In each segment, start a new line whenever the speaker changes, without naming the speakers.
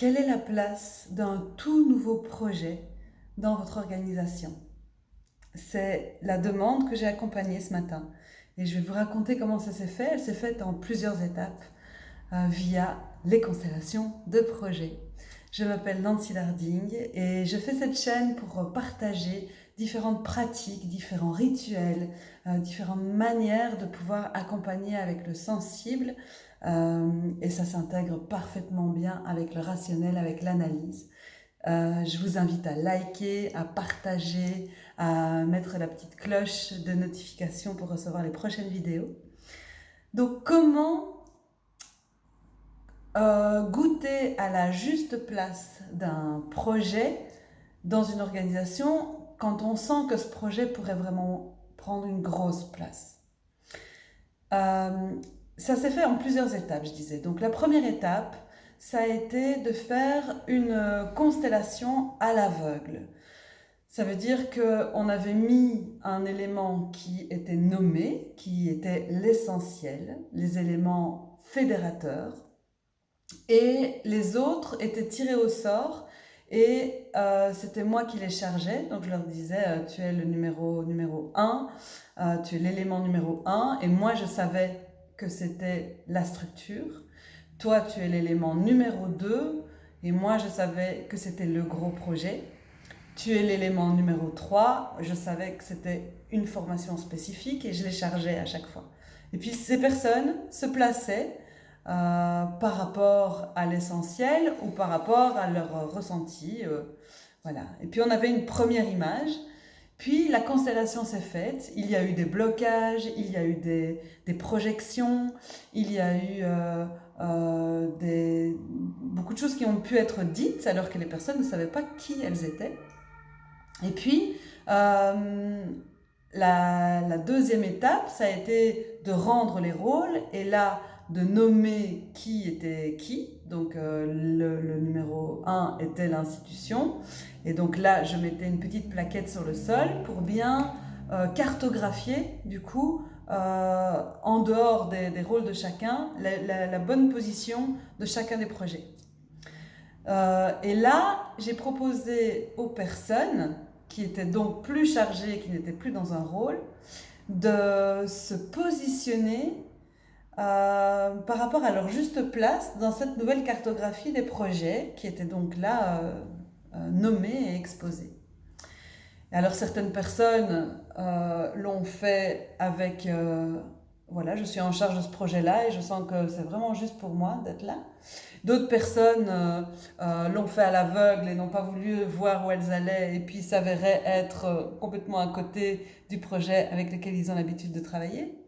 Quelle est la place d'un tout nouveau projet dans votre organisation? C'est la demande que j'ai accompagnée ce matin. Et je vais vous raconter comment ça s'est fait. Elle s'est faite en plusieurs étapes euh, via les constellations de projets. Je m'appelle Nancy Larding et je fais cette chaîne pour partager différentes pratiques, différents rituels, euh, différentes manières de pouvoir accompagner avec le sensible euh, et ça s'intègre parfaitement bien avec le rationnel, avec l'analyse. Euh, je vous invite à liker, à partager, à mettre la petite cloche de notification pour recevoir les prochaines vidéos. Donc comment goûter à la juste place d'un projet dans une organisation quand on sent que ce projet pourrait vraiment prendre une grosse place. Euh, ça s'est fait en plusieurs étapes, je disais. Donc la première étape, ça a été de faire une constellation à l'aveugle. Ça veut dire qu'on avait mis un élément qui était nommé, qui était l'essentiel, les éléments fédérateurs, et les autres étaient tirés au sort et euh, c'était moi qui les chargeais. Donc je leur disais, euh, tu es le numéro, numéro 1, euh, tu es l'élément numéro 1 et moi je savais que c'était la structure. Toi tu es l'élément numéro 2 et moi je savais que c'était le gros projet. Tu es l'élément numéro 3, je savais que c'était une formation spécifique et je les chargeais à chaque fois. Et puis ces personnes se plaçaient euh, par rapport à l'essentiel ou par rapport à leur ressenti. Euh, voilà. Et puis on avait une première image. Puis la constellation s'est faite, il y a eu des blocages, il y a eu des, des projections, il y a eu euh, beaucoup de choses qui ont pu être dites alors que les personnes ne savaient pas qui elles étaient. Et puis, la, la, deuxième étape, ça a été de rendre les rôles. Et là, de nommer qui était qui. Donc euh, le, numéro 1 était l'institution. Et donc là, je mettais une petite plaquette sur le sol pour bien euh, cartographier, du coup, euh, en dehors des, rôles de chacun, la, bonne position de chacun des projets. et là, j'ai proposé aux personnes qui étaient donc plus chargées, qui n'étaient plus dans un rôle, de se positionner euh, par rapport à leur juste place dans cette nouvelle cartographie des projets qui étaient donc là euh, euh, nommés et exposés. alors certaines personnes l'ont fait avec, voilà, je suis en charge de ce projet-là et je sens que c'est vraiment juste pour moi d'être là. D'autres personnes l'ont fait à l'aveugle et n'ont pas voulu voir où elles allaient et puis s'avéraient être complètement à côté du projet avec lequel ils ont l'habitude de travailler.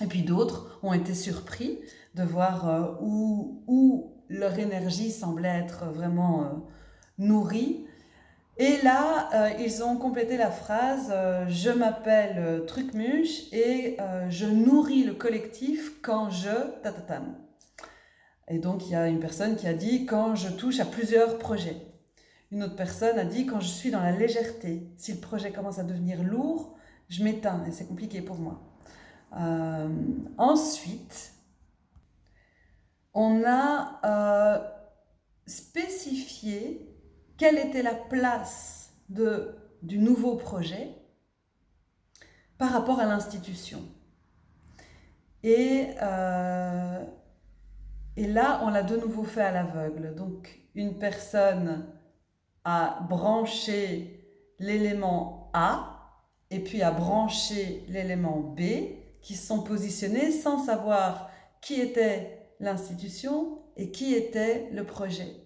Et puis d'autres ont été surpris de voir euh, où, où, leur énergie semblait être vraiment euh, nourrie. Et là, euh, ils ont complété la phrase Je m'appelle Trucmuche et je nourris le collectif quand je... Tatatam. Et donc, il y a une personne qui a dit Quand je touche à plusieurs projets. Une autre personne a dit Quand je suis dans la légèreté. Si le projet commence à devenir lourd, je m'éteins et c'est compliqué pour moi. Euh, ensuite, on a euh, spécifié quelle était la place de, du nouveau projet par rapport à l'institution. Et, euh, et là, on l'a de nouveau fait à l'aveugle. Donc, une personne a branché l'élément A et puis a branché l'élément B qui sont positionnés sans savoir qui était l'institution et qui était le projet.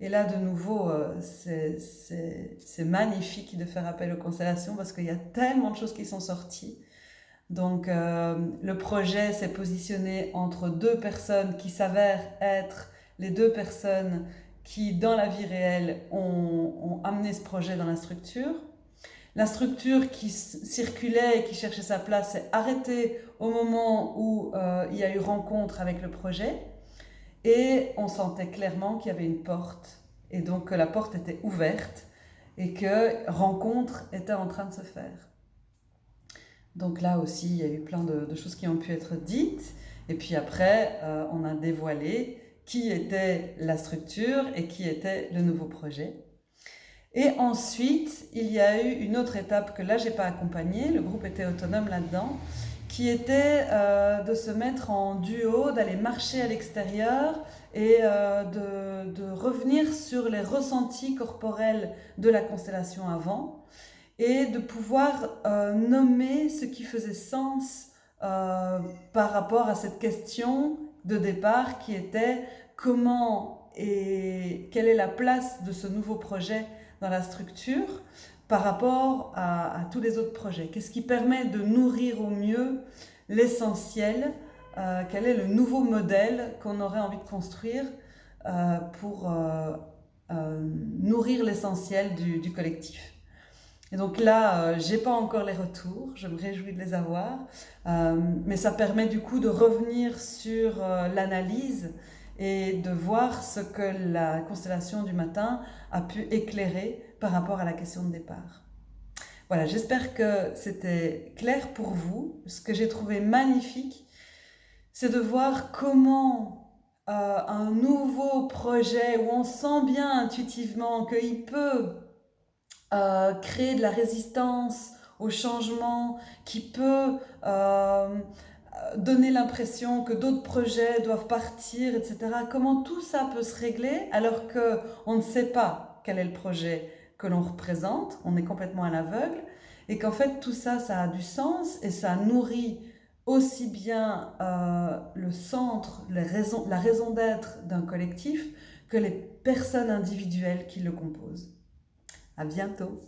Et là, de nouveau, euh, c'est magnifique de faire appel aux constellations parce qu'il y a tellement de choses qui sont sorties. Donc, euh, le projet s'est positionné entre deux personnes qui s'avèrent être les deux personnes qui, dans la vie réelle, ont amené ce projet dans la structure. La structure qui circulait et qui cherchait sa place s'est arrêtée au moment où euh, il y a eu rencontre avec le projet. Et on sentait clairement qu'il y avait une porte. Et donc que la porte était ouverte et que rencontre était en train de se faire. Donc là aussi, il y a eu plein de, choses qui ont pu être dites. Et puis après, euh, on a dévoilé qui était la structure et qui était le nouveau projet. Et ensuite, il y a eu une autre étape que là, j'ai pas accompagnée, le groupe était autonome là-dedans, qui était euh, de se mettre en duo, d'aller marcher à l'extérieur et euh, de, revenir sur les ressentis corporels de la constellation avant et de pouvoir euh, nommer ce qui faisait sens par rapport à cette question de départ qui était comment et quelle est la place de ce nouveau projet dans la structure par rapport à, tous les autres projets. Qu'est-ce qui permet de nourrir au mieux l'essentiel euh, Quel est le nouveau modèle qu'on aurait envie de construire euh, pour nourrir l'essentiel du collectif? Et donc là, euh, j'ai pas encore les retours, je me réjouis de les avoir, euh, mais ça permet du coup de revenir sur euh, l'analyse et de voir ce que la constellation du matin a pu éclairer par rapport à la question de départ. Voilà, j'espère que c'était clair pour vous. Ce que j'ai trouvé magnifique, c'est de voir comment un nouveau projet où on sent bien intuitivement qu'il peut euh, créer de la résistance au changement, qui peut euh, donner l'impression que d'autres projets doivent partir, etc. Comment tout ça peut se régler alors qu'on ne sait pas quel est le projet que l'on représente, on est complètement à l'aveugle, et qu'en fait tout ça, ça a du sens et ça nourrit aussi bien euh, le centre, la raison, la raison d'être d'un collectif que les personnes individuelles qui le composent. À bientôt